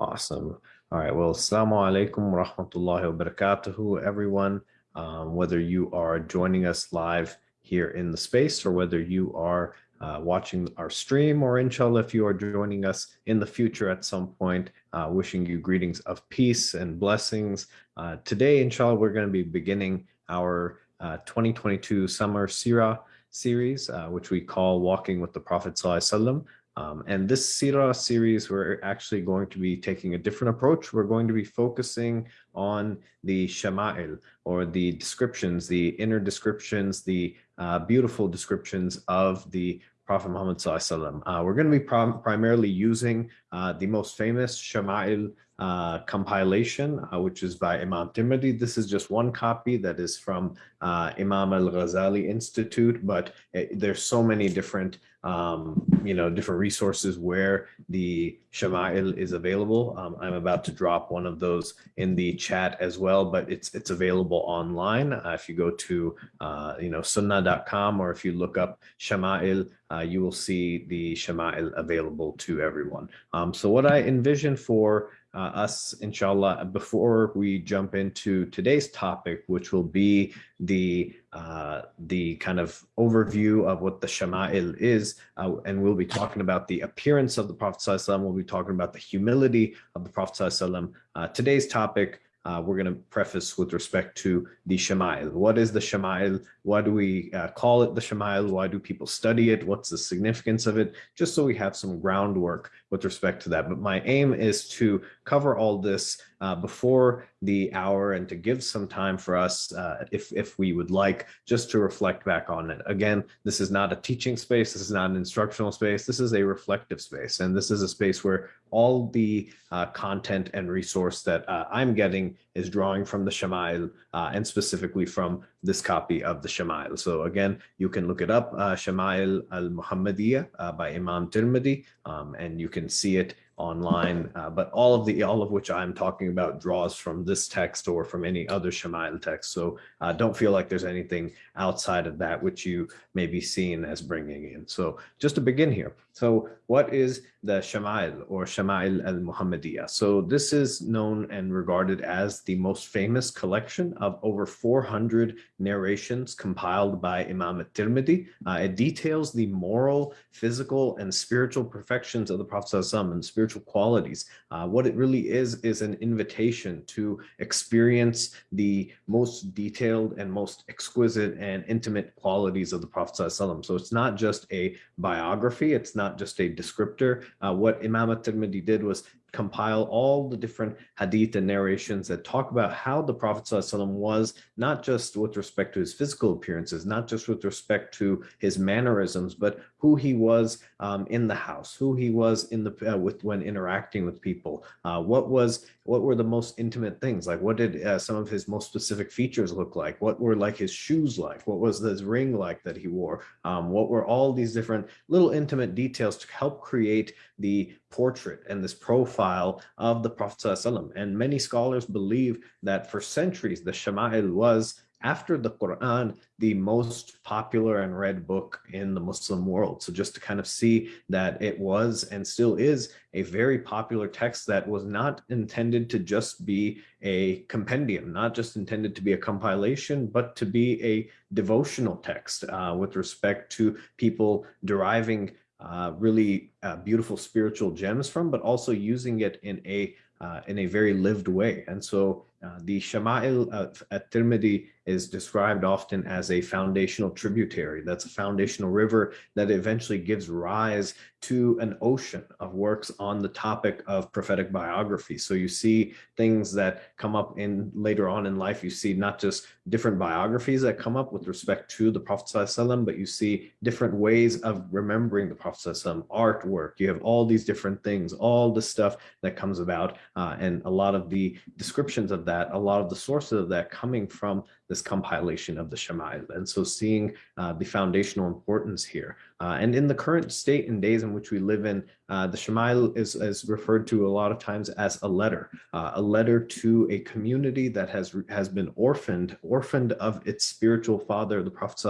Awesome. All right. Well, assalamu alaikum wa rahmatullahi wa barakatuhu, everyone. Um, whether you are joining us live here in the space or whether you are uh, watching our stream or inshallah, if you are joining us in the future at some point, uh, wishing you greetings of peace and blessings. Uh, today, inshallah, we're going to be beginning our uh, 2022 summer Sirah series, uh, which we call Walking with the Prophet Sallallahu um, and this Sirah series, we're actually going to be taking a different approach. We're going to be focusing on the Shama'il or the descriptions, the inner descriptions, the uh, beautiful descriptions of the Prophet Muhammad uh, We're going to be prim primarily using uh, the most famous Shama'il uh, compilation, uh, which is by Imam Tirmidhi. This is just one copy that is from uh, Imam Al-Ghazali Institute, but it, there's so many different, um, you know, different resources where the Shama'il is available. Um, I'm about to drop one of those in the chat as well, but it's it's available online. Uh, if you go to, uh, you know, sunnah.com or if you look up Shama'il, uh, you will see the Shama'il available to everyone. Um, so what I envision for uh, us, inshallah, before we jump into today's topic, which will be the uh, the kind of overview of what the Shama'il is, uh, and we'll be talking about the appearance of the Prophet ﷺ, we'll be talking about the humility of the Prophet ﷺ. Uh, today's topic uh, we're going to preface with respect to the Shama'il. What is the Shama'il? Why do we uh, call it the Shama'il? Why do people study it? What's the significance of it? Just so we have some groundwork with respect to that. But my aim is to cover all this uh, before the hour and to give some time for us, uh, if, if we would like, just to reflect back on it. Again, this is not a teaching space. This is not an instructional space. This is a reflective space. And this is a space where all the uh, content and resource that uh, I'm getting is drawing from the Shama'il uh, and specifically from this copy of the Shama'il. So again, you can look it up, uh, Shama'il al-Muhammadiyah uh, by Imam Tirmidhi, um, and you can see it online, uh, but all of the all of which I'm talking about draws from this text or from any other Shama'il text. So uh, don't feel like there's anything outside of that which you may be seen as bringing in. So just to begin here. So what is the Shama'il or Shama'il al-Muhammadiyah? So this is known and regarded as the most famous collection of over 400 narrations compiled by Imam al-Tirmidhi. Uh, it details the moral, physical, and spiritual perfections of the Prophet and spiritual qualities. Uh, what it really is, is an invitation to experience the most detailed and most exquisite and intimate qualities of the Prophet So it's not just a biography, it's not just a descriptor. Uh, what Imam al-Tirmidhi did was compile all the different hadith and narrations that talk about how the Prophet ﷺ was, not just with respect to his physical appearances, not just with respect to his mannerisms, but who he was um, in the house, who he was in the uh, with when interacting with people, uh, what was what were the most intimate things? Like what did uh, some of his most specific features look like? What were like his shoes like? What was his ring like that he wore? Um, what were all these different little intimate details to help create the portrait and this profile of the Prophet and many scholars believe that for centuries the Shama'il was after the Quran, the most popular and read book in the Muslim world. So just to kind of see that it was and still is a very popular text that was not intended to just be a compendium, not just intended to be a compilation, but to be a devotional text uh, with respect to people deriving uh, really uh, beautiful spiritual gems from, but also using it in a uh, in a very lived way. And so uh, the Shama'il at Tirmidhi is described often as a foundational tributary. That's a foundational river that eventually gives rise to an ocean of works on the topic of prophetic biography. So you see things that come up in later on in life. You see not just different biographies that come up with respect to the Prophet ﷺ, but you see different ways of remembering the Prophet ﷺ, artwork. You have all these different things, all the stuff that comes about, uh, and a lot of the descriptions of that, a lot of the sources of that coming from this compilation of the Shama'il. And so seeing uh, the foundational importance here. Uh, and in the current state and days in which we live in, uh, the Shama'il is, is referred to a lot of times as a letter, uh, a letter to a community that has, has been orphaned, orphaned of its spiritual father, the Prophet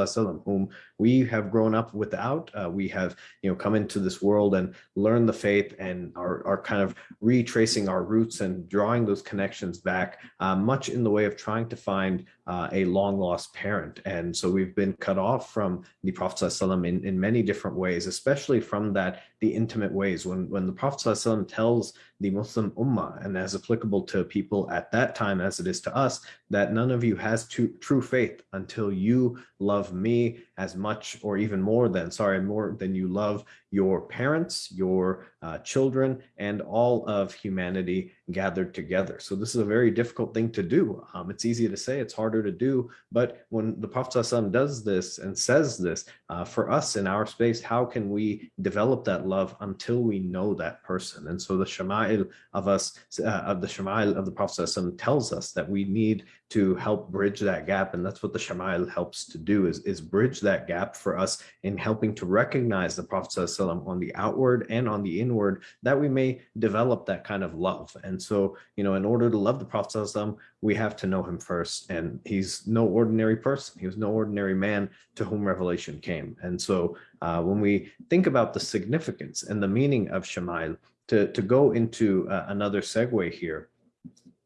whom we have grown up without. Uh, we have, you know, come into this world and learned the faith and are, are kind of retracing our roots and drawing those connections back, uh, much in the way of trying to find uh, a long lost parent. And so we've been cut off from the Prophet in, in many different ways, especially from that, the intimate ways. When, when the Prophet tells the Muslim Ummah, and as applicable to people at that time as it is to us, that none of you has true faith until you love me as much or even more than, sorry, more than you love your parents, your uh, children, and all of humanity gathered together. So this is a very difficult thing to do. Um, it's easy to say, it's harder to do, but when the Prophet ﷺ does this and says this, uh, for us in our space, how can we develop that love until we know that person? And so the Of us, uh, of the Shama'il of the Prophet tells us that we need to help bridge that gap. And that's what the Shama'il helps to do is, is bridge that gap for us in helping to recognize the Prophet on the outward and on the inward that we may develop that kind of love. And so, you know, in order to love the Prophet we have to know him first. And he's no ordinary person. He was no ordinary man to whom revelation came. And so uh, when we think about the significance and the meaning of Shama'il, to, to go into uh, another segue here,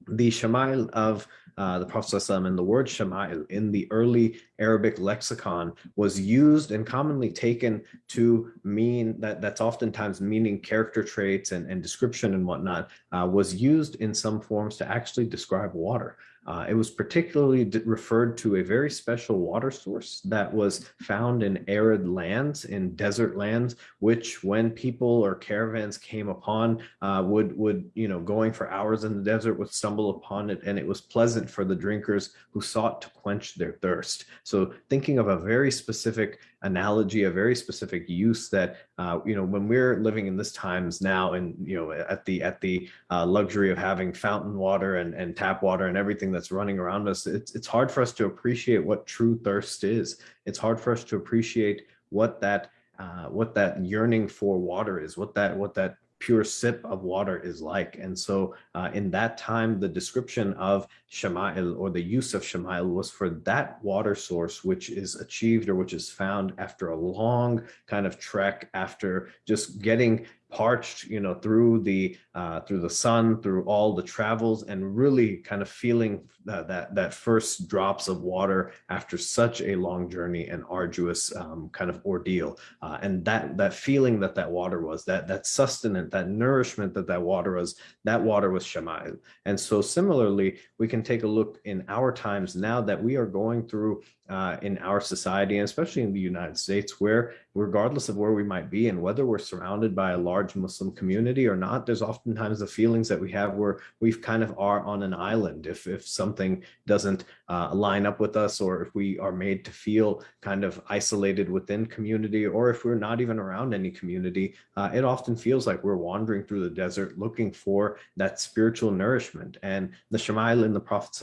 the Shama'il of uh, the Prophet and the word Shama'il in the early Arabic lexicon was used and commonly taken to mean that that's oftentimes meaning character traits and, and description and whatnot uh, was used in some forms to actually describe water. Uh, it was particularly referred to a very special water source that was found in arid lands, in desert lands, which when people or caravans came upon, uh, would, would, you know, going for hours in the desert would stumble upon it and it was pleasant for the drinkers who sought to quench their thirst. So thinking of a very specific analogy, a very specific use that, uh, you know, when we're living in this times now and, you know, at the at the uh, luxury of having fountain water and, and tap water and everything that's running around us, it's, it's hard for us to appreciate what true thirst is. It's hard for us to appreciate what that uh, what that yearning for water is, what that what that pure sip of water is like. And so uh, in that time, the description of Shama'il or the use of Shama'il was for that water source, which is achieved or which is found after a long kind of trek after just getting parched, you know, through the uh, through the sun, through all the travels, and really kind of feeling that that, that first drops of water after such a long journey and arduous um, kind of ordeal, uh, and that that feeling that that water was, that that sustenance, that nourishment that that water was, that water was Shama'il. And so similarly, we can take a look in our times now that we are going through uh, in our society, and especially in the United States, where regardless of where we might be and whether we're surrounded by a large Muslim community or not, there's oftentimes the feelings that we have where we've kind of are on an island. If, if something doesn't uh, line up with us, or if we are made to feel kind of isolated within community, or if we're not even around any community, uh, it often feels like we're wandering through the desert looking for that spiritual nourishment. And the Shama'il in the Prophet's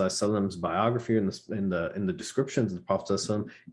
biography in the, in the, in the descriptions of the Prophet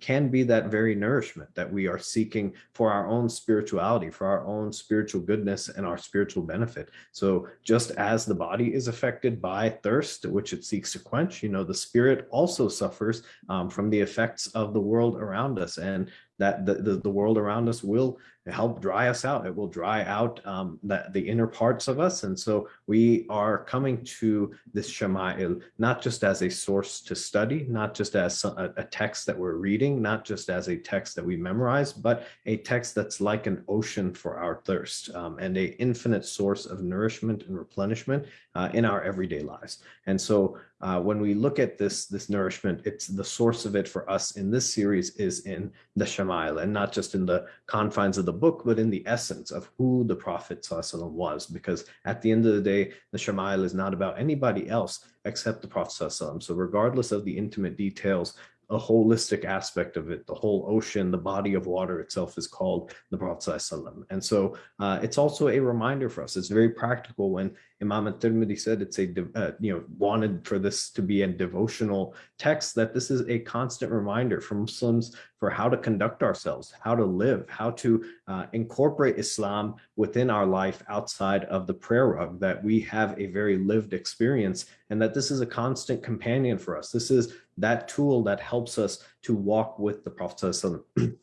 can be that very nourishment that we are seeking for our own spirituality, for our own spiritual goodness and our spiritual benefit. So just as the body is affected by thirst, which it seeks to quench, you know, the spirit also suffers um, from the effects of the world around us. And that the, the, the, world around us will help dry us out. It will dry out um, the, the inner parts of us. And so we are coming to this Shama'il, not just as a source to study, not just as a, a text that we're reading, not just as a text that we memorize, but a text that's like an ocean for our thirst um, and a infinite source of nourishment and replenishment uh, in our everyday lives. And so uh, when we look at this, this nourishment, it's the source of it for us in this series is in the Shama'il and not just in the confines of the book, but in the essence of who the Prophet was. Because at the end of the day, the Shama'il is not about anybody else except the Prophet. So regardless of the intimate details a holistic aspect of it. The whole ocean, the body of water itself is called the Prophet. And so uh, it's also a reminder for us. It's very practical when Imam al-Tirmidhi said it's a, uh, you know, wanted for this to be a devotional text, that this is a constant reminder for Muslims for how to conduct ourselves, how to live, how to uh, incorporate Islam within our life outside of the prayer rug, that we have a very lived experience and that this is a constant companion for us. This is that tool that helps us to walk with the Prophet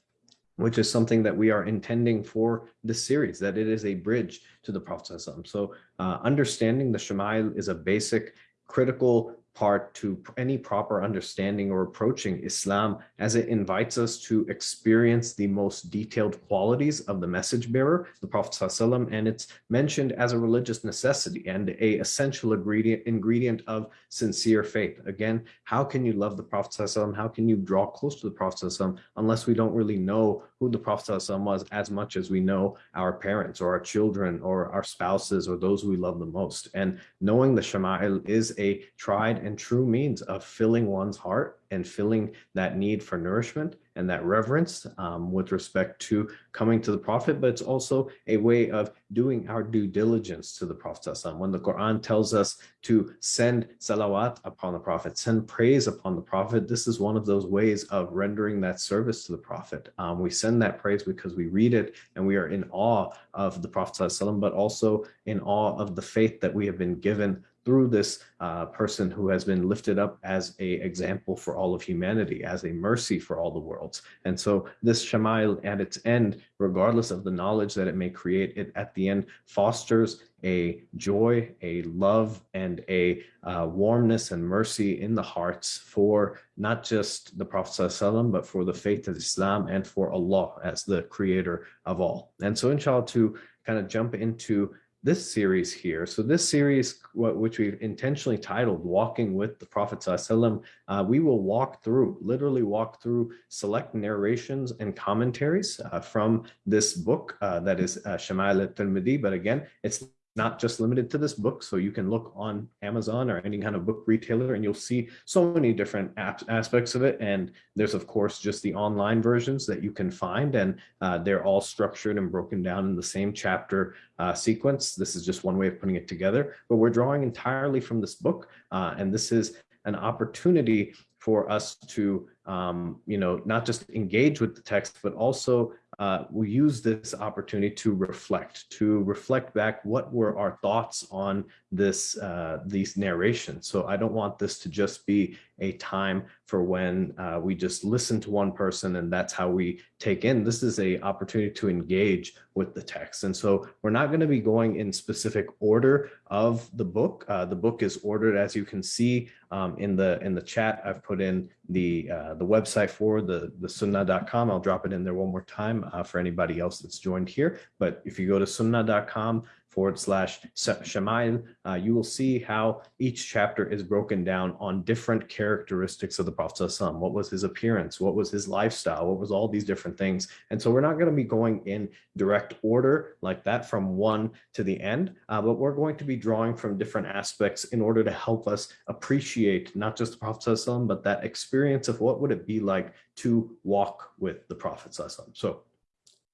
which is something that we are intending for this series, that it is a bridge to the Prophet. So uh, understanding the Shama'il is a basic critical part to any proper understanding or approaching Islam as it invites us to experience the most detailed qualities of the message bearer, the Prophet ﷺ, and it's mentioned as a religious necessity and a essential ingredient, ingredient of sincere faith. Again, how can you love the Prophet ﷺ? How can you draw close to the Prophet ﷺ unless we don't really know who the Prophet ﷺ was as much as we know our parents or our children or our spouses or those we love the most. And knowing the Shama'il is a tried and true means of filling one's heart and filling that need for nourishment and that reverence um, with respect to coming to the Prophet, but it's also a way of doing our due diligence to the Prophet. When the Quran tells us to send salawat upon the Prophet, send praise upon the Prophet, this is one of those ways of rendering that service to the Prophet. Um, we send that praise because we read it and we are in awe of the Prophet, but also in awe of the faith that we have been given through this uh, person who has been lifted up as a example for all of humanity, as a mercy for all the worlds. And so this Shama'il at its end, regardless of the knowledge that it may create, it at the end fosters a joy, a love, and a uh, warmness and mercy in the hearts for not just the Prophet ﷺ, but for the faith of Islam and for Allah as the creator of all. And so inshallah to kind of jump into this series here. So this series, which we've intentionally titled Walking with the Prophet ﷺ, uh, we will walk through, literally walk through select narrations and commentaries uh, from this book uh, that is uh, Shama'il al-Tirmidhi. But again, it's not just limited to this book. So you can look on Amazon or any kind of book retailer and you'll see so many different aspects of it. And there's of course just the online versions that you can find and uh, they're all structured and broken down in the same chapter uh, sequence. This is just one way of putting it together, but we're drawing entirely from this book. Uh, and this is an opportunity for us to, um, you know, not just engage with the text, but also uh, we use this opportunity to reflect, to reflect back what were our thoughts on this uh, these narrations. So I don't want this to just be a time for when uh, we just listen to one person and that's how we take in. This is a opportunity to engage with the text. And so we're not going to be going in specific order of the book. Uh, the book is ordered as you can see um, in the in the chat. I've put in the uh, the website for the the sunnah.com. I'll drop it in there one more time uh, for anybody else that's joined here. But if you go to sunnah.com forward slash Shama'il, uh, you will see how each chapter is broken down on different characteristics of the Prophet What was his appearance? What was his lifestyle? What was all these different things? And so we're not going to be going in direct order like that from one to the end, uh, but we're going to be drawing from different aspects in order to help us appreciate not just the Prophet but that experience of what would it be like to walk with the Prophet. So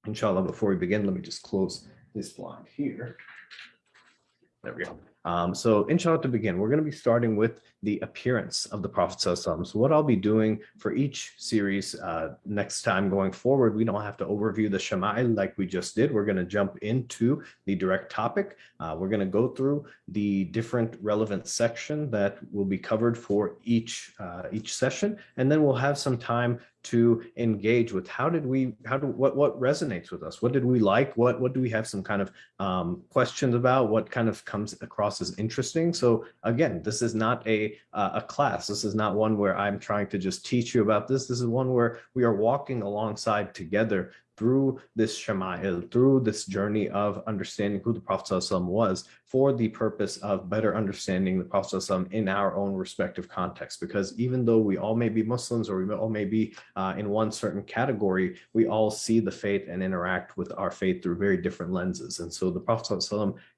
inshallah, before we begin, let me just close this blind here. There we go. Um, so inshallah to begin, we're going to be starting with the appearance of the Prophet So what I'll be doing for each series uh, next time going forward, we don't have to overview the Shama'il like we just did. We're going to jump into the direct topic. Uh, we're going to go through the different relevant section that will be covered for each uh, each session, and then we'll have some time to engage with how did we how do what what resonates with us? What did we like? What what do we have some kind of um, questions about? What kind of comes across as interesting? So again this is not a uh, a class this is not one where i'm trying to just teach you about this this is one where we are walking alongside together through this Shama'il, through this journey of understanding who the Prophet was for the purpose of better understanding the Prophet in our own respective context. Because even though we all may be Muslims or we all may be uh, in one certain category, we all see the faith and interact with our faith through very different lenses. And so the Prophet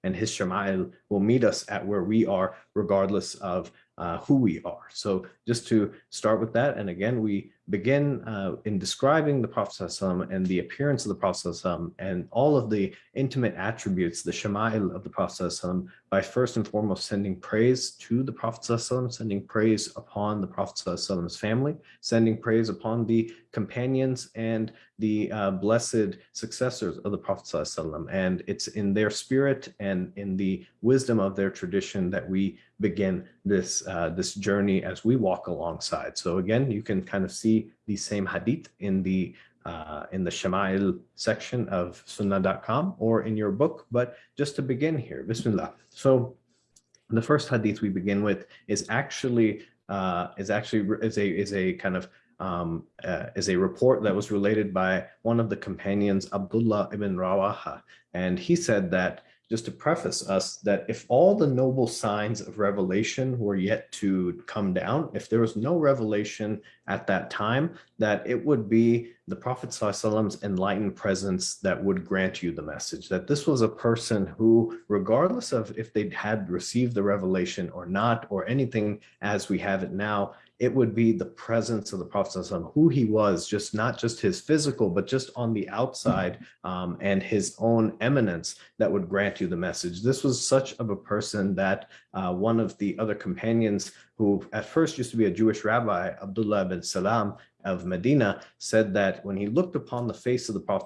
and his Shama'il will meet us at where we are, regardless of uh, who we are. So just to start with that, and again, we begin uh, in describing the Prophet and the appearance of the Prophet and all of the intimate attributes, the shama'il of the Prophet by first and foremost sending praise to the Prophet sending praise upon the Prophet's family, sending praise upon the companions and the uh, blessed successors of the Prophet and it's in their spirit and in the wisdom of their tradition that we begin this uh, this journey as we walk alongside. So again, you can kind of see the same hadith in the uh, in the Shama'il section of sunnah.com or in your book. But just to begin here, Bismillah. So the first hadith we begin with is actually uh, is actually is a is a kind of um, uh, is a report that was related by one of the companions, Abdullah ibn Rawaha. And he said that just to preface us that if all the noble signs of revelation were yet to come down, if there was no revelation at that time, that it would be the Prophet ﷺ's enlightened presence that would grant you the message, that this was a person who, regardless of if they had received the revelation or not, or anything as we have it now, it would be the presence of the Prophet who he was, just not just his physical, but just on the outside um, and his own eminence that would grant you the message. This was such of a person that uh, one of the other companions who at first used to be a Jewish rabbi, Abdullah bin Salam, of Medina said that when he looked upon the face of the Prophet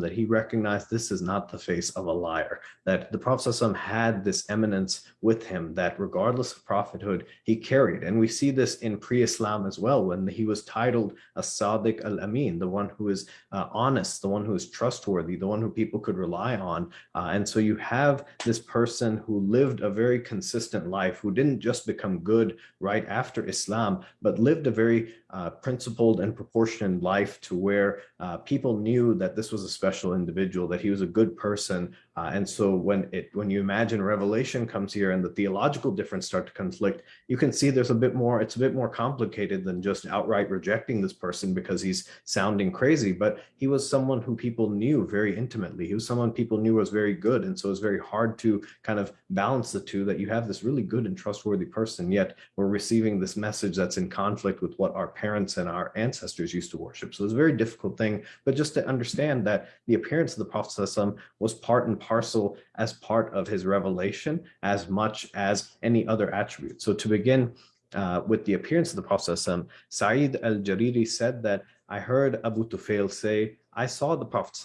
that he recognized this is not the face of a liar, that the Prophet had this eminence with him that regardless of prophethood, he carried. And we see this in pre-Islam as well, when he was titled a Sadiq al-Amin, the one who is uh, honest, the one who is trustworthy, the one who people could rely on. Uh, and so you have this person who lived a very consistent life, who didn't just become good right after Islam, but lived a very uh, principled and proportioned life to where uh, people knew that this was a special individual, that he was a good person, uh, and so when it when you imagine revelation comes here and the theological difference start to conflict, you can see there's a bit more, it's a bit more complicated than just outright rejecting this person because he's sounding crazy. But he was someone who people knew very intimately. He was someone people knew was very good. And so it's very hard to kind of balance the two that you have this really good and trustworthy person, yet we're receiving this message that's in conflict with what our parents and our ancestors used to worship. So it's a very difficult thing, but just to understand that the appearance of the Prophet was part and parcel as part of his revelation as much as any other attribute. So to begin uh, with the appearance of the Prophet Sa'id al-Jariri said that I heard Abu Tufail say, I saw the Prophet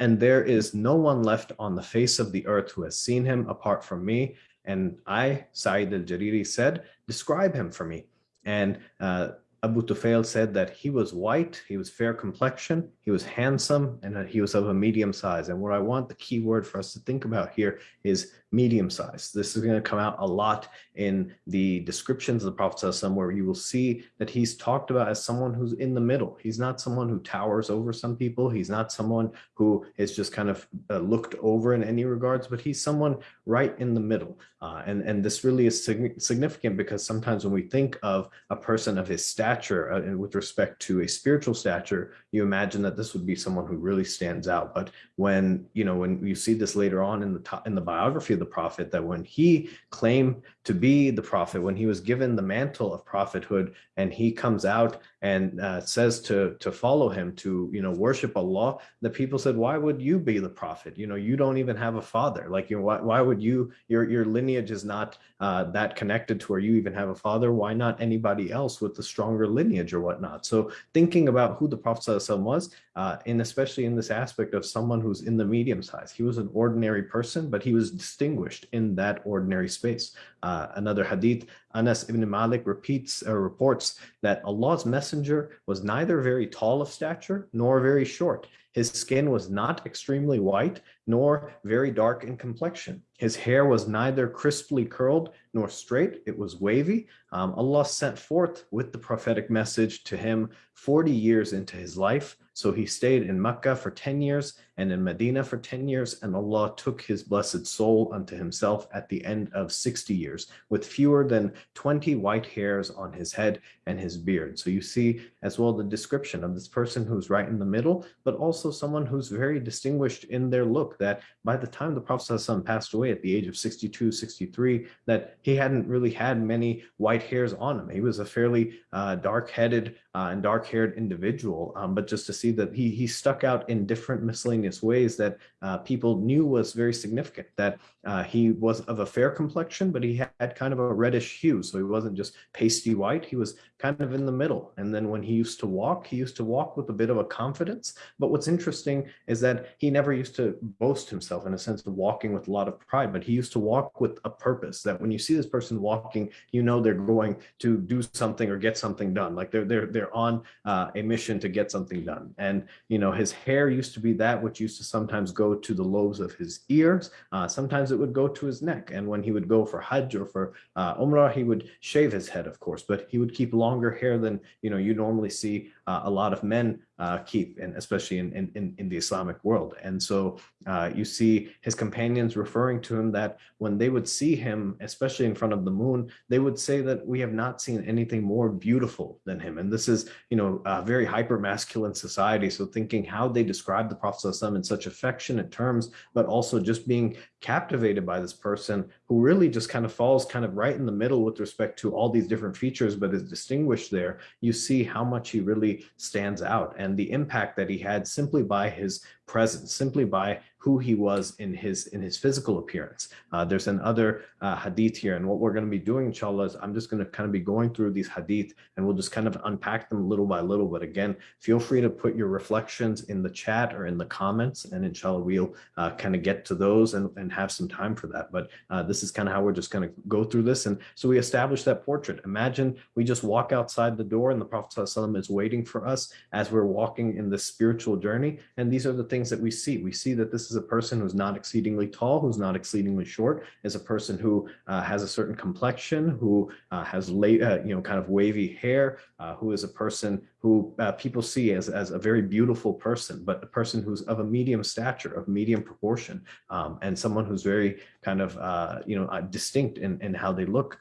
and there is no one left on the face of the earth who has seen him apart from me. And I, Sa'id al-Jariri said, describe him for me. And uh, Abu Tufail said that he was white, he was fair complexion, he was handsome, and that he was of a medium size. And what I want the key word for us to think about here is medium size. This is going to come out a lot in the descriptions of the Prophet where you will see that he's talked about as someone who's in the middle. He's not someone who towers over some people. He's not someone who is just kind of uh, looked over in any regards, but he's someone right in the middle. Uh, and, and this really is sig significant because sometimes when we think of a person of his stature uh, with respect to a spiritual stature, you imagine that this would be someone who really stands out. But when, you know, when you see this later on in the, in the biography of the prophet that when he claimed to be the prophet, when he was given the mantle of prophethood and he comes out and uh, says to to follow him to you know worship Allah the people said why would you be the prophet? You know you don't even have a father. Like you know why, why would you your your lineage is not uh, that connected to where you even have a father. Why not anybody else with the stronger lineage or whatnot? So thinking about who the prophet was uh, and especially in this aspect of someone who's in the medium size. He was an ordinary person but he was distinguished in that ordinary space. Uh, another hadith Anas ibn Malik repeats or reports that Allah's messenger was neither very tall of stature nor very short. His skin was not extremely white nor very dark in complexion. His hair was neither crisply curled nor straight, it was wavy. Um, Allah sent forth with the prophetic message to him 40 years into his life. So he stayed in Mecca for 10 years and in Medina for 10 years, and Allah took his blessed soul unto himself at the end of 60 years, with fewer than 20 white hairs on his head and his beard. So you see as well the description of this person who's right in the middle, but also someone who's very distinguished in their look that by the time the Prophet passed away at the age of 62, 63, that he hadn't really had many white hairs on him. He was a fairly uh, dark-headed uh, and dark-haired individual, um, but just to see that he, he stuck out in different miscellaneous ways that uh, people knew was very significant, that uh, he was of a fair complexion, but he had kind of a reddish hue. So he wasn't just pasty white, he was kind of in the middle. And then when he used to walk, he used to walk with a bit of a confidence. But what's interesting is that he never used to boast himself in a sense of walking with a lot of pride, but he used to walk with a purpose that when you see this person walking, you know they're going to do something or get something done. Like they're they're they're on uh, a mission to get something done. And you know his hair used to be that which used to sometimes go to the lobes of his ears. Uh, sometimes would go to his neck. And when he would go for Hajj or for uh, Umrah, he would shave his head, of course, but he would keep longer hair than you know you normally see uh, a lot of men uh, keep, and especially in, in, in the Islamic world. And so uh, you see his companions referring to him that when they would see him, especially in front of the moon, they would say that we have not seen anything more beautiful than him. And this is, you know, a very hyper masculine society. So thinking how they describe the Prophet in such affectionate terms, but also just being captivated by this person who really just kind of falls kind of right in the middle with respect to all these different features, but is distinguished there. You see how much he really stands out. And the impact that he had simply by his presence, simply by who he was in his in his physical appearance. Uh, there's another uh, hadith here, and what we're going to be doing, inshallah, is I'm just going to kind of be going through these hadith, and we'll just kind of unpack them little by little. But again, feel free to put your reflections in the chat or in the comments, and inshallah, we'll uh, kind of get to those and, and have some time for that. But uh, this is kind of how we're just going to go through this. And so we establish that portrait. Imagine we just walk outside the door, and the Prophet ﷺ is waiting for us as we're walking in this spiritual journey. And these are the things that we see. We see that this is a person who's not exceedingly tall, who's not exceedingly short, is a person who uh, has a certain complexion, who uh, has late, uh, you know, kind of wavy hair, uh, who is a person who uh, people see as, as a very beautiful person, but a person who's of a medium stature, of medium proportion, um, and someone who's very kind of, uh, you know, distinct in, in how they look.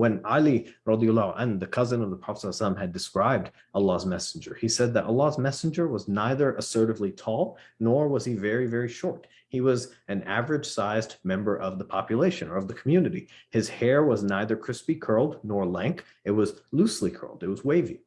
when Ali, radiallahu anh, the cousin of the Prophet had described Allah's messenger, he said that Allah's messenger was neither assertively tall, nor was he very, very short. He was an average sized member of the population or of the community. His hair was neither crispy curled nor lank. It was loosely curled. It was wavy.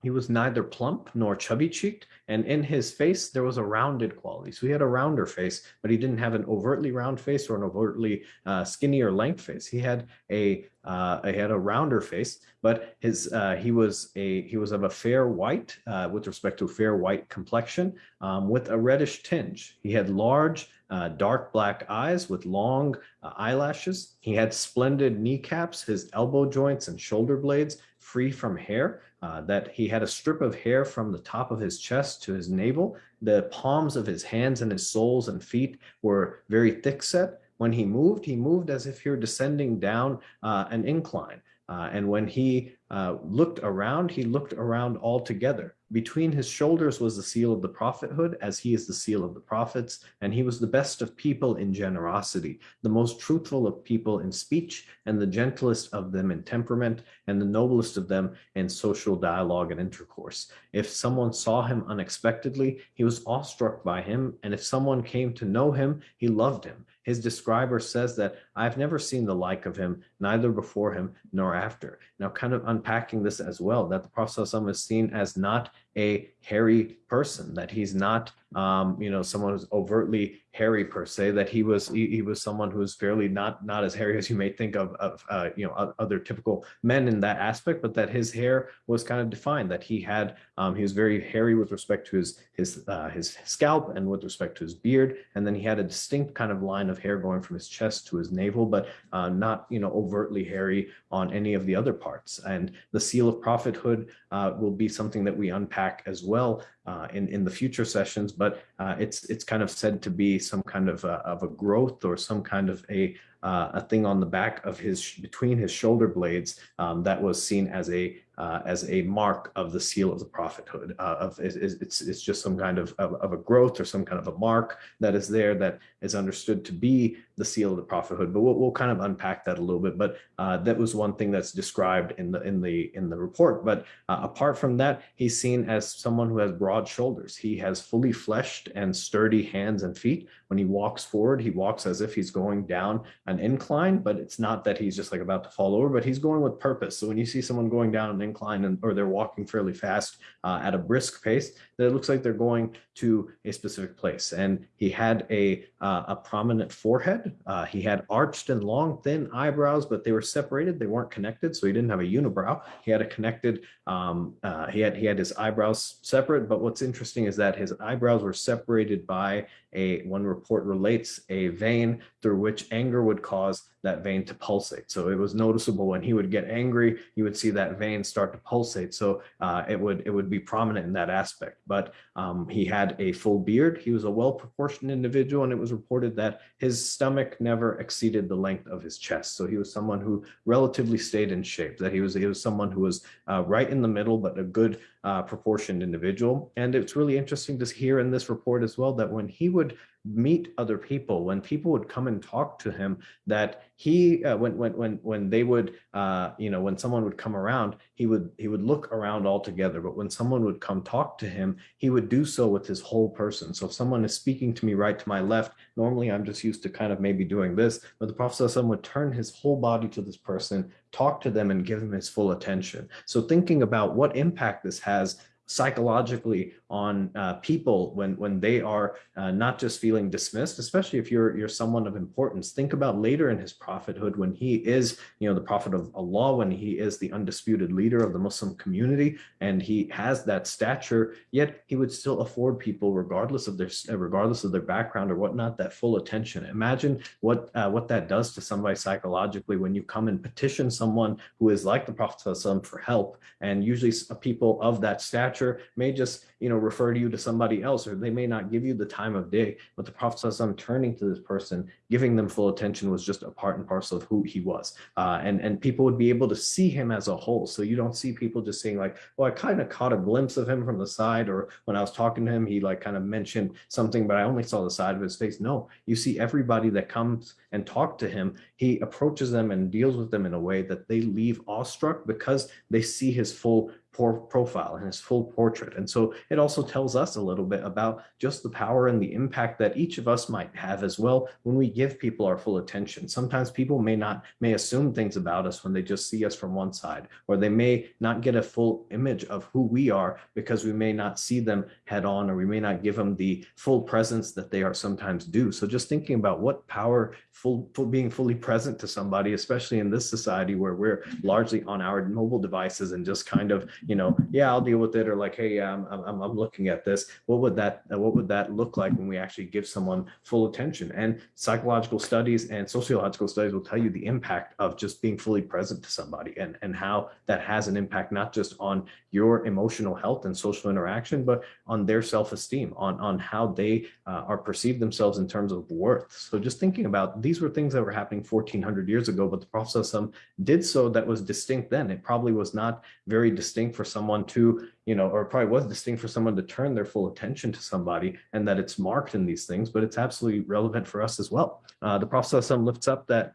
He was neither plump nor chubby cheeked, and in his face there was a rounded quality. So he had a rounder face, but he didn't have an overtly round face or an overtly uh, skinny or lank face. He had a uh, he had a rounder face, but his uh, he was a he was of a fair white uh, with respect to fair white complexion um, with a reddish tinge. He had large uh, dark black eyes with long uh, eyelashes. He had splendid kneecaps, his elbow joints and shoulder blades free from hair uh, that he had a strip of hair from the top of his chest to his navel. The palms of his hands and his soles and feet were very thick set. When he moved, he moved as if he were descending down uh, an incline. Uh, and when he uh, looked around, he looked around all together. Between his shoulders was the seal of the prophethood, as he is the seal of the prophets, and he was the best of people in generosity, the most truthful of people in speech, and the gentlest of them in temperament, and the noblest of them in social dialogue and intercourse. If someone saw him unexpectedly, he was awestruck by him, and if someone came to know him, he loved him. His describer says that I've never seen the like of him, neither before him nor after. Now, kind of unpacking this as well, that the Prophet is seen as not a hairy person, that he's not, um, you know, someone who's overtly hairy per se, that he was he, he, was someone who was fairly not not as hairy as you may think of, of uh, you know, other typical men in that aspect, but that his hair was kind of defined, that he had, um, he was very hairy with respect to his his uh, his scalp and with respect to his beard, and then he had a distinct kind of line of hair going from his chest to his navel, but uh, not, you know, overtly hairy on any of the other parts. And the seal of prophethood uh, will be something that we unpack as well uh, in, in the future sessions, but uh, it's it's kind of said to be some kind of a, of a growth or some kind of a uh, a thing on the back of his between his shoulder blades um, that was seen as a uh, as a mark of the seal of the prophethood. Uh, of it's, it's it's just some kind of, of of a growth or some kind of a mark that is there that is understood to be the seal of the prophethood. But we'll, we'll kind of unpack that a little bit. But uh, that was one thing that's described in the in the in the report. But uh, apart from that, he's seen as someone who has broad shoulders. He has fully fleshed and sturdy hands and feet. When he walks forward, he walks as if he's going down an incline, but it's not that he's just like about to fall over, but he's going with purpose. So when you see someone going down an incline and or they're walking fairly fast uh, at a brisk pace, that it looks like they're going to a specific place. And he had a uh, a prominent forehead. Uh, he had arched and long, thin eyebrows, but they were separated. They weren't connected, so he didn't have a unibrow. He had a connected. Um, uh, he had he had his eyebrows separate. But what's interesting is that his eyebrows were separated by a one report relates a vein through which anger would cause that vein to pulsate. So it was noticeable when he would get angry, you would see that vein start to pulsate. So uh, it would it would be prominent in that aspect. But um, he had a full beard. He was a well proportioned individual, and it was reported that his stomach never exceeded the length of his chest. So he was someone who relatively stayed in shape. That he was he was someone who was uh, right in the middle, but a good uh, proportioned individual. And it's really interesting to hear in this report as well that when he would meet other people when people would come and talk to him that he uh, when when when when they would uh you know when someone would come around he would he would look around all together but when someone would come talk to him he would do so with his whole person so if someone is speaking to me right to my left normally i'm just used to kind of maybe doing this but the prophet would turn his whole body to this person talk to them and give them his full attention. So thinking about what impact this has psychologically on uh, people when when they are uh, not just feeling dismissed especially if you're you're someone of importance. Think about later in his prophethood when he is you know the prophet of Allah when he is the undisputed leader of the Muslim community and he has that stature yet he would still afford people regardless of their regardless of their background or whatnot that full attention. Imagine what uh, what that does to somebody psychologically when you come and petition someone who is like the prophet for help and usually people of that stature may just, you know, refer to you to somebody else, or they may not give you the time of day. But the Prophet I'm turning to this person, giving them full attention was just a part and parcel of who he was. Uh, and, and people would be able to see him as a whole. So you don't see people just saying like, well, I kind of caught a glimpse of him from the side, or when I was talking to him, he like kind of mentioned something, but I only saw the side of his face. No, you see everybody that comes and talk to him, he approaches them and deals with them in a way that they leave awestruck because they see his full profile and his full portrait. And so it also tells us a little bit about just the power and the impact that each of us might have as well when we give people our full attention. Sometimes people may not, may assume things about us when they just see us from one side, or they may not get a full image of who we are because we may not see them head on, or we may not give them the full presence that they are sometimes due. So just thinking about what power full, full being fully present to somebody, especially in this society where we're largely on our mobile devices and just kind of you know, yeah, I'll deal with it, or like, hey, yeah, I'm, I'm, I'm looking at this. What would that what would that look like when we actually give someone full attention? And psychological studies and sociological studies will tell you the impact of just being fully present to somebody and and how that has an impact not just on your emotional health and social interaction, but on their self-esteem, on on how they uh, are perceived themselves in terms of worth. So just thinking about these were things that were happening 1400 years ago, but the Prophet did so that was distinct then. It probably was not very distinct for someone to, you know, or probably was distinct for someone to turn their full attention to somebody and that it's marked in these things, but it's absolutely relevant for us as well. Uh, the Prophet lifts up that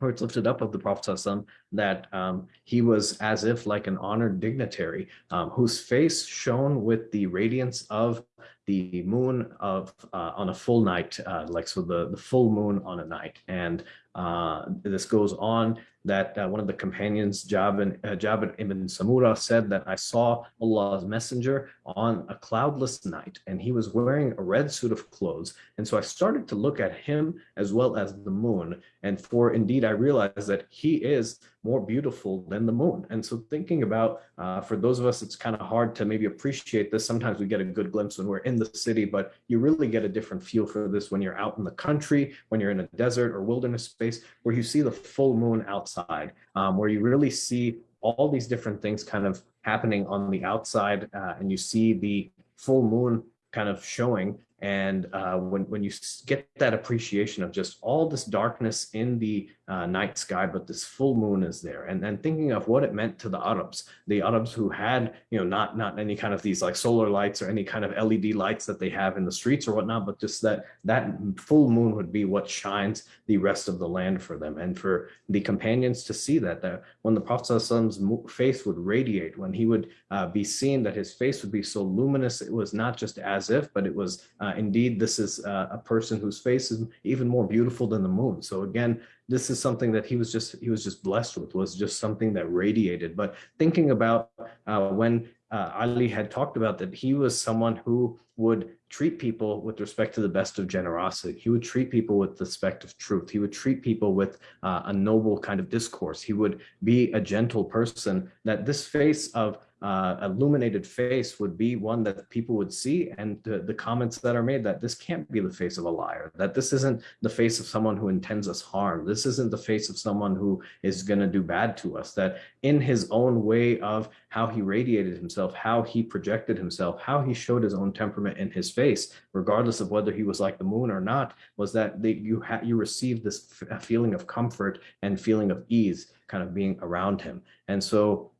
or it's lifted up of the Prophet that um, he was as if like an honored dignitary um, whose face shone with the radiance of the moon of uh, on a full night, uh, like so the, the full moon on a night. And uh, this goes on that uh, one of the companions, Jabir, uh, ibn Samura, said that I saw Allah's messenger on a cloudless night and he was wearing a red suit of clothes. And so I started to look at him as well as the moon. And for indeed, I realized that he is more beautiful than the moon. And so thinking about, uh, for those of us, it's kind of hard to maybe appreciate this. Sometimes we get a good glimpse when we're in the city, but you really get a different feel for this when you're out in the country, when you're in a desert or wilderness space, where you see the full moon outside, um, where you really see all these different things kind of happening on the outside, uh, and you see the full moon kind of showing And uh, when, when you get that appreciation of just all this darkness in the uh, night sky, but this full moon is there. And then thinking of what it meant to the Arabs, the Arabs who had, you know, not, not any kind of these like solar lights or any kind of LED lights that they have in the streets or whatnot, but just that that full moon would be what shines the rest of the land for them. And for the companions to see that, that when the Prophet's face would radiate, when he would uh, be seen that his face would be so luminous, it was not just as if, but it was uh, indeed, this is uh, a person whose face is even more beautiful than the moon. So again, this is something that he was just he was just blessed with was just something that radiated but thinking about uh, when uh, Ali had talked about that he was someone who would treat people with respect to the best of generosity. He would treat people with respect of truth. He would treat people with uh, a noble kind of discourse. He would be a gentle person that this face of uh, illuminated face would be one that people would see and the, the comments that are made that this can't be the face of a liar, that this isn't the face of someone who intends us harm. This isn't the face of someone who is going to do bad to us, that in his own way of how he radiated himself, how he projected himself, how he showed his own temperament in his face, regardless of whether he was like the moon or not, was that they, you, you received this feeling of comfort and feeling of ease kind of being around him. And so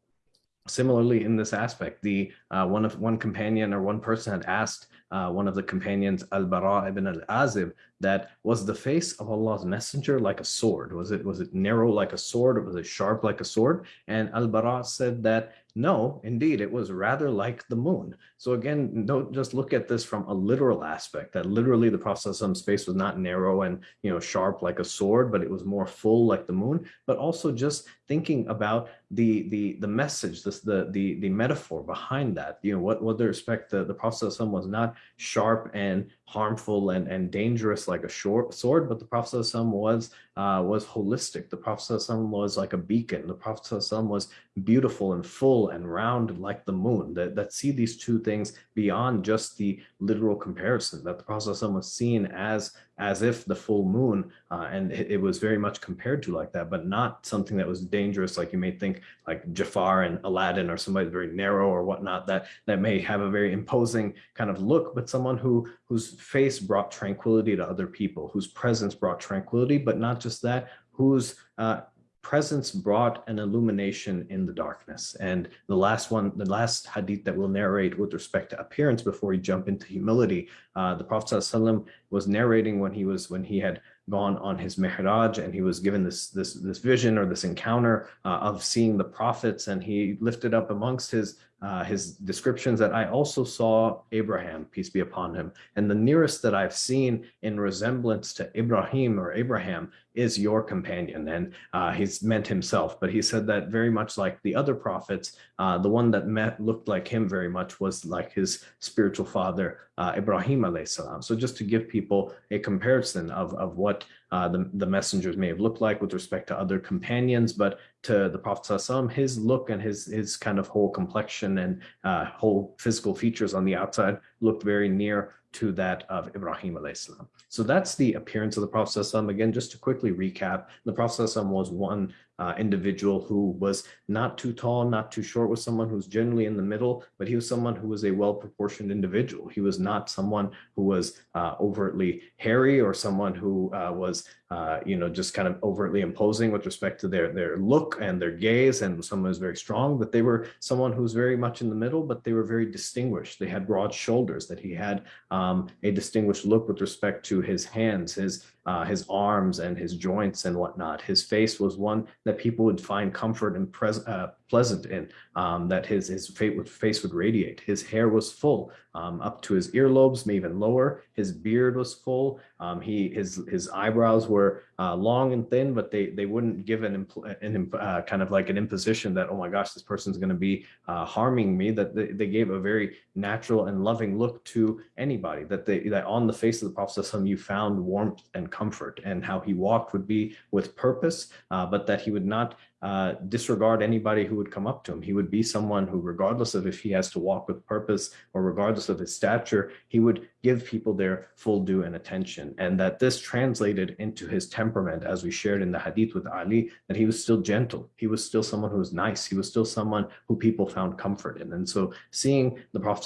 Similarly, in this aspect, the uh, one of one companion or one person had asked uh, one of the companions, Al-Bara ibn al-Azib, that was the face of Allah's messenger like a sword? Was it was it narrow like a sword or was it sharp like a sword? And Al-Bara said that no, indeed, it was rather like the moon. So again, don't just look at this from a literal aspect, that literally the Prophet's space was not narrow and you know sharp like a sword, but it was more full like the moon, but also just thinking about the the the message, this the the the metaphor behind that. You know, what what they respect the, the Prophet was not sharp and harmful and, and dangerous like a short sword, but the Prophet was uh, was holistic. The Prophet was like a beacon. The Prophet was beautiful and full and round like the moon. That, that see these two things beyond just the literal comparison. That the Prophet was seen as as if the full moon, uh, and it, it, was very much compared to like that, but not something that was dangerous, like you may think like Jafar and Aladdin or somebody very narrow or whatnot, that that may have a very imposing kind of look, but someone who whose face brought tranquility to other people, whose presence brought tranquility, but not just that, whose uh, presence brought an illumination in the darkness. And the last one, the last hadith that we'll narrate with respect to appearance before we jump into humility, uh, the Prophet ﷺ was narrating when he was when he had gone on his Mi'raj and he was given this this this vision or this encounter uh, of seeing the prophets and he lifted up amongst his uh, his descriptions that I also saw Abraham, peace be upon him. And the nearest that I've seen in resemblance to Ibrahim or Abraham is your companion. And uh, he's meant himself, but he said that very much like the other prophets, uh, the one that met looked like him very much was like his spiritual father, uh, Ibrahim alayhi salam. So just to give people a comparison of, of what uh, the, the messengers may have looked like with respect to other companions, but to the Prophet Sallallahu his look and his, his kind of whole complexion and uh, whole physical features on the outside looked very near to that of Ibrahim salam. So that's the appearance of the Prophet Again, just to quickly recap, the Prophet was one uh, individual who was not too tall, not too short, was someone who's generally in the middle, but he was someone who was a well-proportioned individual. He was not someone who was uh, overtly hairy or someone who uh, was, uh, you know, just kind of overtly imposing with respect to their, their look and their gaze and someone who's very strong, but they were someone who was very much in the middle, but they were very distinguished. They had broad shoulders, that he had um, a distinguished look with respect to his hands, his uh, his arms and his joints and whatnot. His face was one that people would find comfort and pres uh, pleasant in, um, that his, his face would radiate. His hair was full um, up to his earlobes, maybe even lower. His beard was full. Um, he his his eyebrows were uh, long and thin, but they they wouldn't give an, an uh, kind of like an imposition that oh my gosh this person's going to be uh, harming me. That they, they gave a very natural and loving look to anybody. That they that on the face of the Prophet you found warmth and comfort, and how he walked would be with purpose, uh, but that he would not uh, disregard anybody who would come up to him. He would be someone who, regardless of if he has to walk with purpose or regardless of his stature, he would give people their full due and attention. And that this translated into his temperament, as we shared in the hadith with Ali, that he was still gentle. He was still someone who was nice. He was still someone who people found comfort in. And so seeing the Prophet,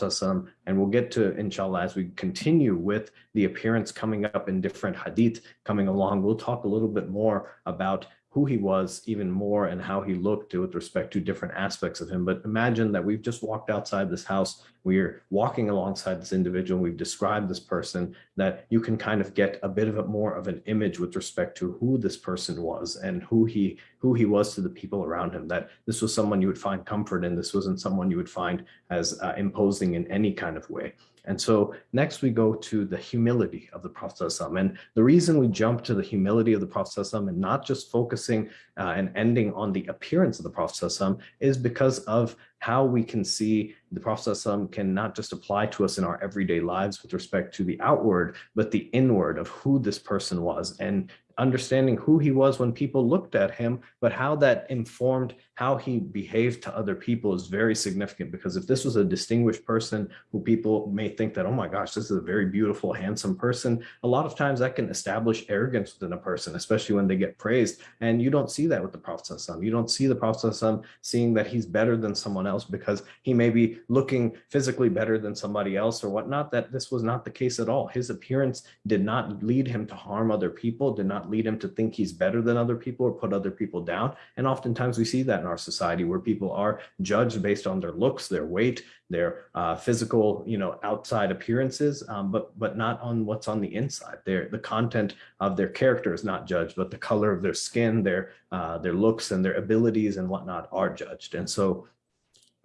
and we'll get to, inshallah, as we continue with the appearance coming up in different hadith coming along, we'll talk a little bit more about who he was even more and how he looked with respect to different aspects of him. But imagine that we've just walked outside this house. We're walking alongside this individual. We've described this person that you can kind of get a bit of a more of an image with respect to who this person was and who he who he was to the people around him, that this was someone you would find comfort in. This wasn't someone you would find as uh, imposing in any kind of way. And so next we go to the humility of the Prophet and the reason we jump to the humility of the Prophet and not just focusing uh, and ending on the appearance of the Prophet is because of how we can see the Prophet can not just apply to us in our everyday lives with respect to the outward, but the inward of who this person was. And understanding who he was when people looked at him, but how that informed how he behaved to other people is very significant because if this was a distinguished person who people may think that, oh my gosh, this is a very beautiful, handsome person, a lot of times that can establish arrogance within a person, especially when they get praised. And you don't see that with the Prophet. You don't see the Prophet seeing that he's better than someone else because he may be looking physically better than somebody else or whatnot, that this was not the case at all. His appearance did not lead him to harm other people, did not lead him to think he's better than other people or put other people down. And oftentimes we see that in our society where people are judged based on their looks, their weight, their uh, physical, you know, outside appearances, um, but but not on what's on the inside. Their the content of their character is not judged, but the color of their skin, their uh, their looks, and their abilities and whatnot are judged. And so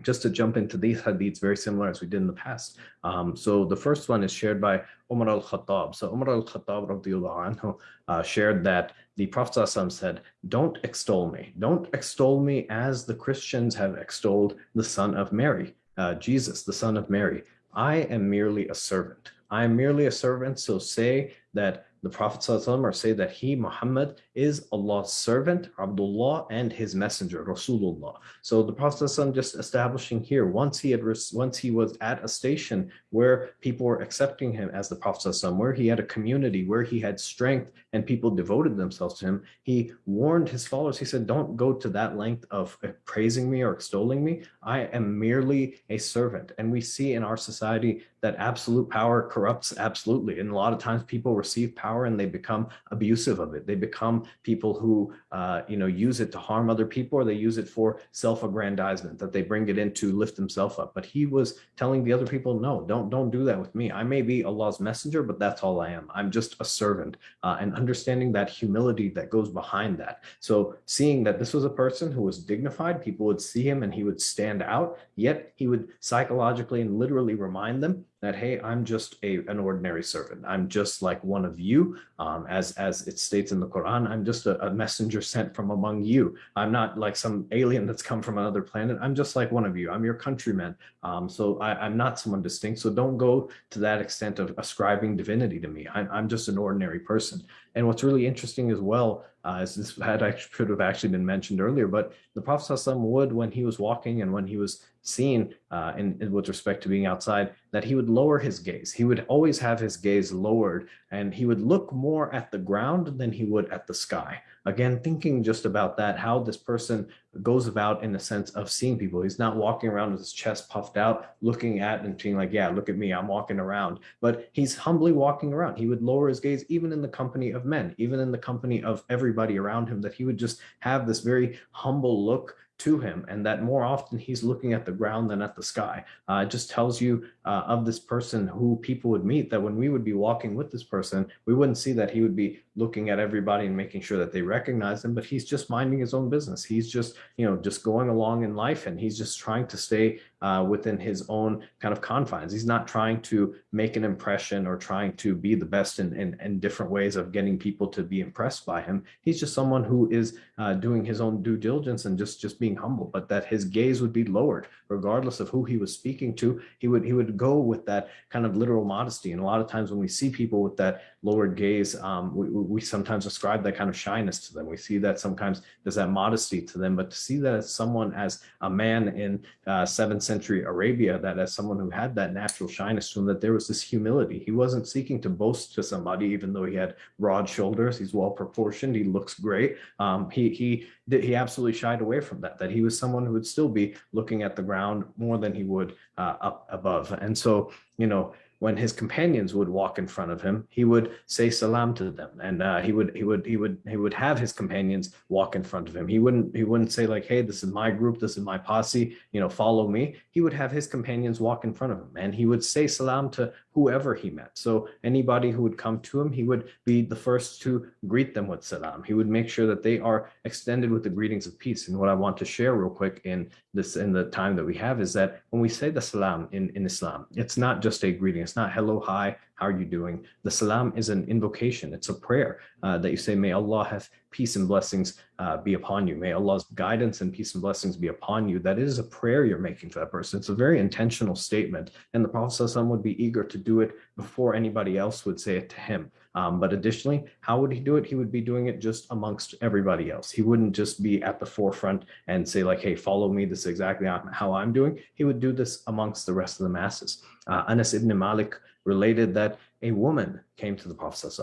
just to jump into these hadiths very similar as we did in the past. Um, so the first one is shared by Umar al-Khattab. So Umar al-Khattab uh, shared that the Prophet said, don't extol me. Don't extol me as the Christians have extolled the son of Mary, uh, Jesus, the son of Mary. I am merely a servant. I am merely a servant. So say that the Prophet or say that he, Muhammad, is Allah's servant, Abdullah, and his messenger, Rasulullah. So the Prophet just establishing here, once he had once he was at a station where people were accepting him as the Prophet, where he had a community, where he had strength and people devoted themselves to him, he warned his followers, he said, don't go to that length of praising me or extolling me. I am merely a servant. And we see in our society that absolute power corrupts absolutely. And a lot of times people receive power and they become abusive of it. They become people who, uh, you know, use it to harm other people or they use it for self-aggrandizement, that they bring it in to lift themselves up. But he was telling the other people, no, don't, don't do that with me. I may be Allah's messenger, but that's all I am. I'm just a servant uh, and understanding that humility that goes behind that. So seeing that this was a person who was dignified, people would see him and he would stand out, yet he would psychologically and literally remind them that hey i'm just a an ordinary servant. I'm just like one of you. Um, as as it states in the quran i'm just a, a, messenger sent from among you. I'm not like some alien that's come from another planet. I'm just like one of you. I'm your countryman um, so I, am not someone distinct. So don't go to that extent of ascribing divinity to me. I'm, I'm just an ordinary person. And what's really interesting as well uh, as this had actually, should have actually been mentioned earlier, but the Prophet would, when he was walking and when he was seen uh, in, in, with respect to being outside, that he would lower his gaze. He would always have his gaze lowered and he would look more at the ground than he would at the sky. Again, thinking just about that, how this person goes about in the sense of seeing people. He's not walking around with his chest puffed out, looking at and being like, yeah, look at me, I'm walking around. But he's humbly walking around. He would lower his gaze even in the company of men, even in the company of everybody around him, that he would just have this very humble look to him and that more often he's looking at the ground than at the sky. Uh, it just tells you uh, of this person who people would meet that when we would be walking with this person, we wouldn't see that he would be looking at everybody and making sure that they recognize him, but he's just minding his own business. He's just, you know, just going along in life and he's just trying to stay uh, within his own kind of confines. He's not trying to make an impression or trying to be the best in, in, in different ways of getting people to be impressed by him. He's just someone who is uh, doing his own due diligence and just, just being humble, but that his gaze would be lowered regardless of who he was speaking to. He would, he would go with that kind of literal modesty. And a lot of times when we see people with that lowered gaze, um, we, we sometimes ascribe that kind of shyness to them. We see that sometimes there's that modesty to them, but to see that as someone, as a man in uh, 7th century Arabia, that as someone who had that natural shyness to him, that there was this humility. He wasn't seeking to boast to somebody, even though he had broad shoulders, he's well proportioned, he looks great. Um, he, he, he absolutely shied away from that, that he was someone who would still be looking at the ground more than he would uh, up above. And so, you know, when his companions would walk in front of him, he would say salam to them, and uh, he would he would he would he would have his companions walk in front of him. He wouldn't he wouldn't say like, "Hey, this is my group, this is my posse, you know, follow me." He would have his companions walk in front of him, and he would say salam to whoever he met. So anybody who would come to him, he would be the first to greet them with salam. He would make sure that they are extended with the greetings of peace. And what I want to share real quick in this in the time that we have is that when we say the salam in in Islam, it's not just a greeting it's not hello, hi, how are you doing? The salam is an invocation. It's a prayer uh, that you say, may Allah have peace and blessings uh, be upon you. May Allah's guidance and peace and blessings be upon you. That is a prayer you're making to that person. It's a very intentional statement. And the Prophet would be eager to do it before anybody else would say it to him. Um, but additionally, how would he do it? He would be doing it just amongst everybody else. He wouldn't just be at the forefront and say like, hey, follow me. This is exactly how I'm doing. He would do this amongst the rest of the masses. Uh, Anas ibn Malik related that a woman came to the Prophet.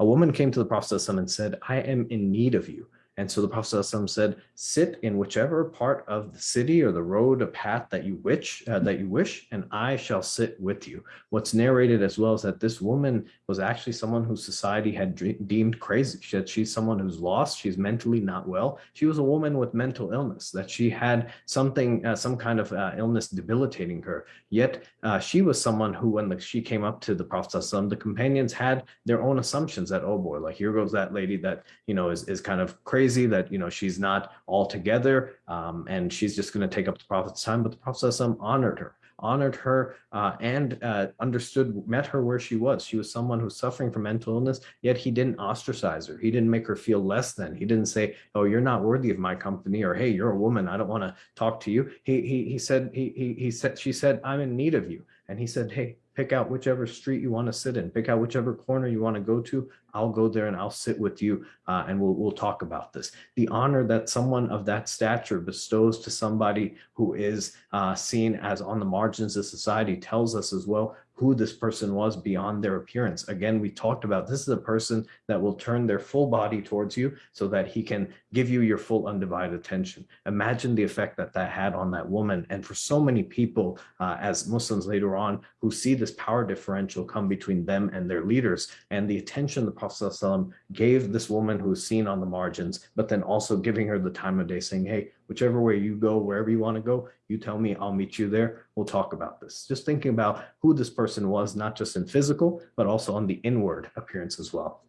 A woman came to the Prophet and said, I am in need of you. And so the Prophet said, sit in whichever part of the city or the road, a path that you wish, uh, that you wish, and I shall sit with you. What's narrated as well is that this woman was actually someone whose society had deemed crazy. She had, she's someone who's lost. She's mentally not well. She was a woman with mental illness, that she had something, uh, some kind of uh, illness debilitating her. Yet uh, she was someone who, when the, she came up to the Prophet, the companions had their own assumptions that, oh boy, like here goes that lady that, you know, is, is kind of crazy crazy that, you know, she's not all together um, and she's just going to take up the prophet's time. But the prophet honored her honored her uh, and uh, understood, met her where she was. She was someone who's suffering from mental illness, yet he didn't ostracize her. He didn't make her feel less than. He didn't say, oh, you're not worthy of my company, or hey, you're a woman, I don't want to talk to you. He, he, he said, he, he, he said, she said, I'm in need of you. And he said, hey, pick out whichever street you want to sit in, pick out whichever corner you want to go to. I'll go there and I'll sit with you uh, and we'll, we'll talk about this. The honor that someone of that stature bestows to somebody who is uh, seen as on the margins of society tells us as well who this person was beyond their appearance. Again, we talked about this is a person that will turn their full body towards you so that he can give you your full undivided attention. Imagine the effect that that had on that woman. And for so many people uh, as Muslims later on who see this power differential come between them and their leaders and the attention the Prophet ﷺ gave this woman who was seen on the margins, but then also giving her the time of day saying, hey, whichever way you go, wherever you want to go, you tell me, I'll meet you there. We'll talk about this. Just thinking about who this person was, not just in physical, but also on the inward appearance as well.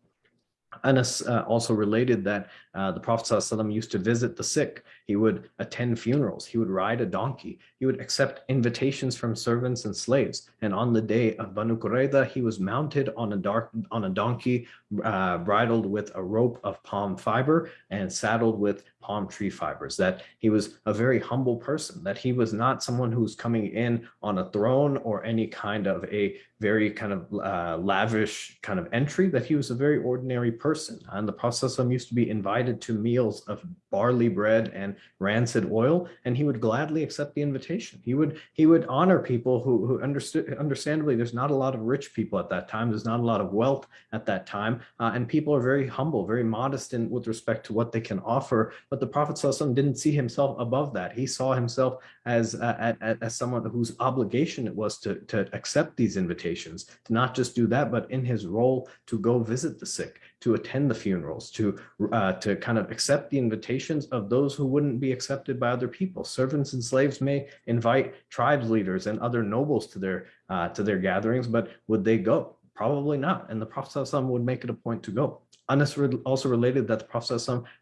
Anas uh, also related that uh, the Prophet ﷺ used to visit the sick. He would attend funerals. He would ride a donkey. He would accept invitations from servants and slaves. And on the day of Banu Qurayza, he was mounted on a dark on a donkey, uh, bridled with a rope of palm fiber and saddled with palm tree fibers. That he was a very humble person. That he was not someone who was coming in on a throne or any kind of a very kind of uh, lavish kind of entry. That he was a very ordinary person. And the Prophet ﷺ used to be invited invited to meals of barley bread and rancid oil, and he would gladly accept the invitation. He would he would honor people who, who understood, understandably, there's not a lot of rich people at that time. There's not a lot of wealth at that time, uh, and people are very humble, very modest in with respect to what they can offer. But the Prophet didn't see himself above that. He saw himself as uh, as, as someone whose obligation it was to to accept these invitations, to not just do that, but in his role to go visit the sick, to attend the funerals, to uh, to kind of accept the invitations of those who wouldn't be accepted by other people. Servants and slaves may invite tribes leaders and other nobles to their uh, to their gatherings, but would they go? Probably not. And the Prophet would make it a point to go. Anas also related that the Prophet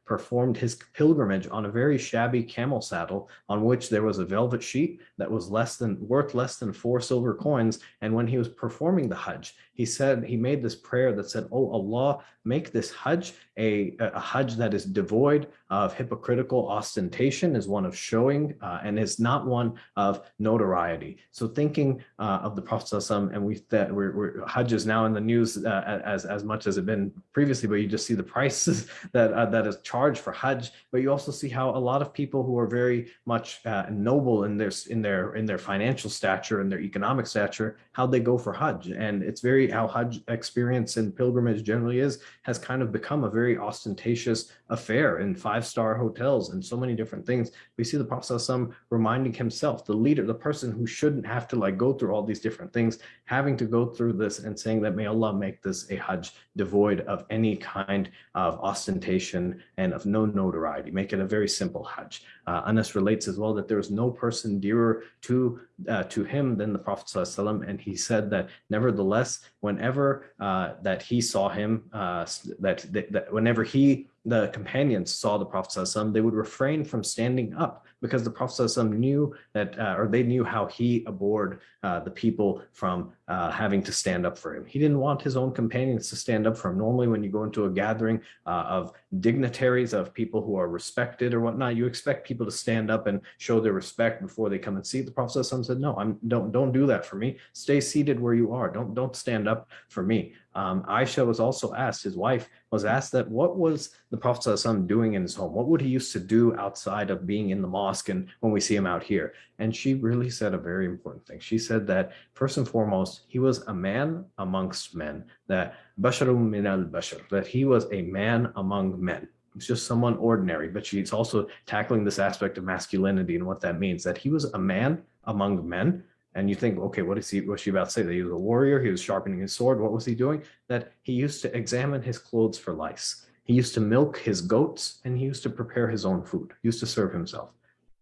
performed his pilgrimage on a very shabby camel saddle on which there was a velvet sheet that was less than worth less than four silver coins. And when he was performing the Hajj, he said he made this prayer that said, "Oh Allah, make this Hajj a, a Hajj that is devoid of hypocritical ostentation, is one of showing, uh, and is not one of notoriety." So thinking uh, of the Prophet and we that we're, we're, Hajj is now in the news uh, as as much as it been previously, but you just see the prices that uh, that is charged for Hajj. But you also see how a lot of people who are very much uh, noble in their in their in their financial stature and their economic stature, how they go for Hajj, and it's very how Hajj experience and pilgrimage generally is, has kind of become a very ostentatious affair in five-star hotels and so many different things. We see the Prophet reminding himself, the leader, the person who shouldn't have to like go through all these different things, having to go through this and saying that may Allah make this a Hajj devoid of any kind of ostentation and of no notoriety, make it a very simple Hajj. Uh, Anas relates as well that there was no person dearer to uh, to him than the Prophet ﷺ, and he said that nevertheless, whenever uh, that he saw him, uh, that, that, that whenever he the companions saw the Prophet ﷺ, they would refrain from standing up because the Prophet ﷺ knew that, uh, or they knew how he abhorred uh, the people from uh, having to stand up for him. He didn't want his own companions to stand up for him. Normally, when you go into a gathering uh, of dignitaries, of people who are respected or whatnot, you expect people to stand up and show their respect before they come and see. The Prophet ﷺ said, "No, I'm don't don't do that for me. Stay seated where you are. Don't don't stand up for me." Um, Aisha was also asked, his wife was asked that what was the Prophet doing in his home? What would he used to do outside of being in the mosque and when we see him out here? And she really said a very important thing. She said that first and foremost, he was a man amongst men, that basharum min al bashar, that he was a man among men. It's just someone ordinary, but she's also tackling this aspect of masculinity and what that means, that he was a man among men, and you think, okay, what is he, what's she about to say? That he was a warrior, he was sharpening his sword. What was he doing? That he used to examine his clothes for lice. He used to milk his goats and he used to prepare his own food, he used to serve himself.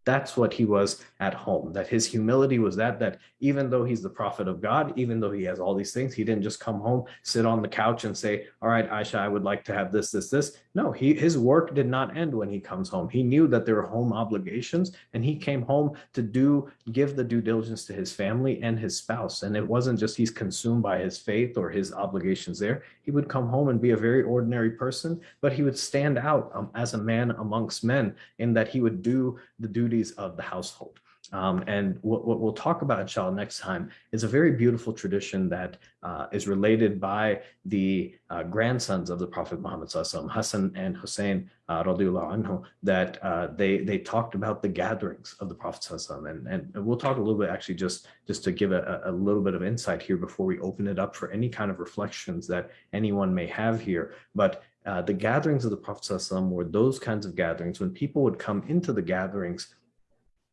That's what he was at home, that his humility was that, that even though he's the prophet of God, even though he has all these things, he didn't just come home, sit on the couch and say, all right, Aisha, I would like to have this, this, this. No, he, his work did not end when he comes home. He knew that there were home obligations and he came home to do, give the due diligence to his family and his spouse. And it wasn't just he's consumed by his faith or his obligations there. He would come home and be a very ordinary person, but he would stand out um, as a man amongst men in that he would do the of the household. Um, and what, what, we'll talk about, inshallah, next time is a very beautiful tradition that uh, is related by the uh, grandsons of the Prophet Muhammad Hassan and Hussein uh, anhu, that uh, they they talked about the gatherings of the Prophet and, and we'll talk a little bit actually just just to give a, a little bit of insight here before we open it up for any kind of reflections that anyone may have here. But uh, the gatherings of the Prophet were those kinds of gatherings when people would come into the gatherings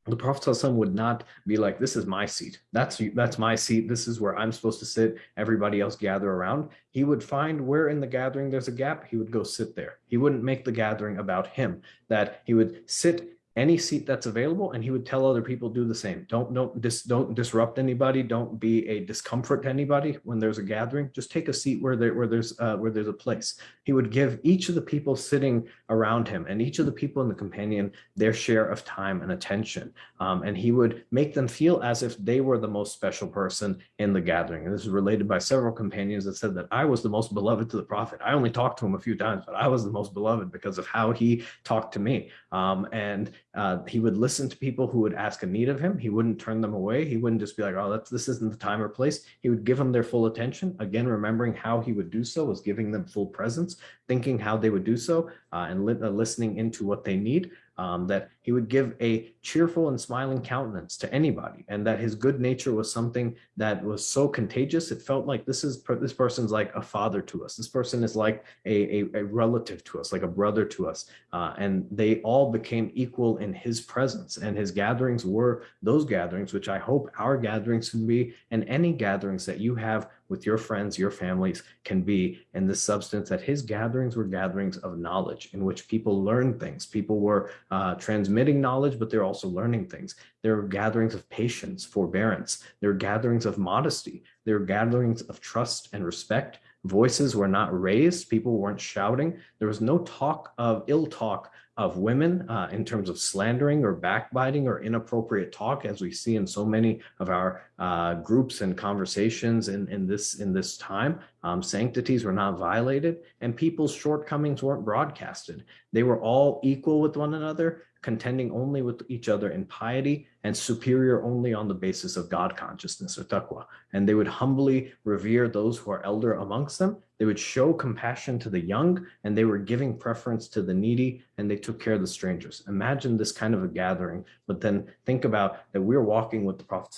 the Prophet would not be like, this is my seat. That's that's my seat. This is where I'm supposed to sit. Everybody else gather around. He would find where in the gathering there's a gap. He would go sit there. He wouldn't make the gathering about him. That he would sit any seat that's available and he would tell other people do the same. Don't don't dis, don't disrupt anybody. Don't be a discomfort to anybody when there's a gathering. Just take a seat where there where there's uh, where there's a place. He would give each of the people sitting around him and each of the people in the companion their share of time and attention. Um, and he would make them feel as if they were the most special person in the gathering. And this is related by several companions that said that i was the most beloved to the prophet. I only talked to him a few times but i was the most beloved because of how he talked to me. Um, and uh, he would listen to people who would ask a need of him. He wouldn't turn them away. He wouldn't just be like, oh, that's, this isn't the time or place. He would give them their full attention. Again, remembering how he would do so was giving them full presence, thinking how they would do so uh, and li uh, listening into what they need um, that he would give a cheerful and smiling countenance to anybody, and that his good nature was something that was so contagious. It felt like this is this person's like a father to us. This person is like a, a, a relative to us, like a brother to us. Uh, and they all became equal in his presence. And his gatherings were those gatherings, which I hope our gatherings can be, and any gatherings that you have with your friends, your families can be in the substance that his gatherings were gatherings of knowledge in which people learn things. People were uh, transmitting knowledge, but they're also learning things. There are gatherings of patience, forbearance. There are gatherings of modesty. There are gatherings of trust and respect. Voices were not raised. People weren't shouting. There was no talk of ill talk of women uh, in terms of slandering or backbiting or inappropriate talk, as we see in so many of our uh, groups and conversations in, in this in this time. Um, sanctities were not violated and people's shortcomings weren't broadcasted. They were all equal with one another, contending only with each other in piety and superior only on the basis of God consciousness or taqwa. And they would humbly revere those who are elder amongst them. They would show compassion to the young and they were giving preference to the needy and they took care of the strangers. Imagine this kind of a gathering, but then think about that we're walking with the Prophet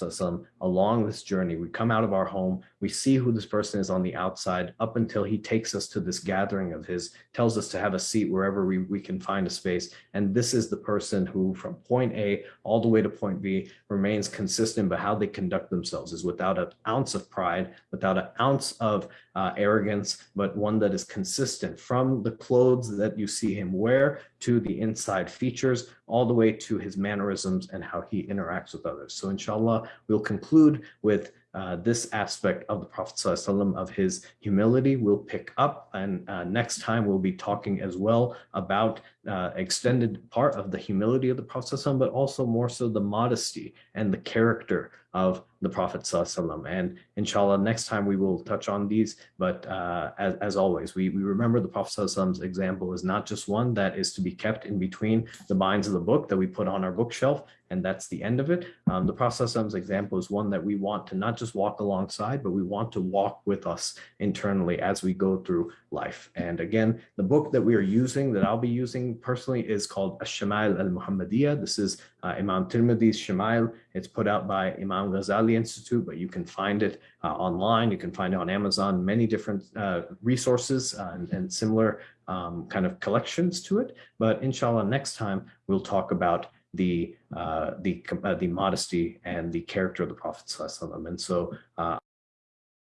along this journey. We come out of our home, we see who this person is on the outside up until he takes us to this gathering of his, tells us to have a seat wherever we, we can find a space. And this is the person who from point A all the way to point Remains consistent, but how they conduct themselves is without an ounce of pride, without an ounce of uh, arrogance, but one that is consistent from the clothes that you see him wear to the inside features, all the way to his mannerisms and how he interacts with others. So inshallah, we'll conclude with uh, this aspect of the Prophet ﷺ of his humility will pick up and uh, next time we'll be talking as well about uh, extended part of the humility of the Prophet ﷺ, but also more so the modesty and the character of the Prophet ﷺ. And inshallah, next time we will touch on these. But uh, as, as always, we, we remember the Prophet ﷺ's example is not just one that is to be kept in between the binds of the book that we put on our bookshelf, and that's the end of it. Um, the Prophet ﷺ's example is one that we want to not just walk alongside, but we want to walk with us internally as we go through life. And again, the book that we are using, that I'll be using personally, is called Ash-Shama'il al-Muhammadiyah. This is uh, Imam Tirmidhi's Shama'il. It's put out by Imam Ghazali Institute, but you can find it uh, online. You can find it on Amazon, many different uh, resources uh, and, and, similar um, kind of collections to it. But inshallah, next time we'll talk about the uh, the uh, the modesty and the character of the Prophet. And so